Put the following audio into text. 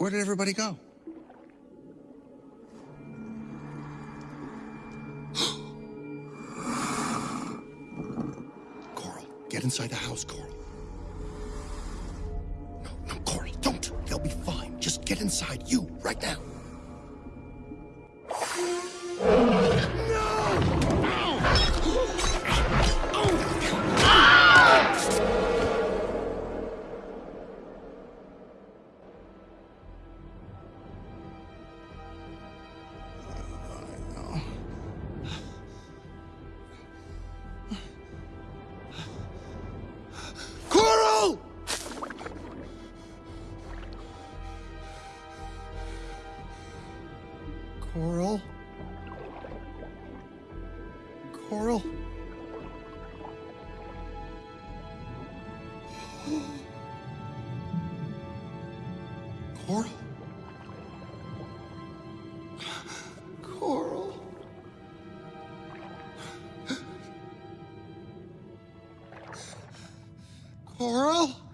Where did everybody go? Coral, get inside the house, Coral. No, no, Coral, don't. They'll be fine. Just get inside, you, right now. Coral? Coral? Coral? Coral? Coral?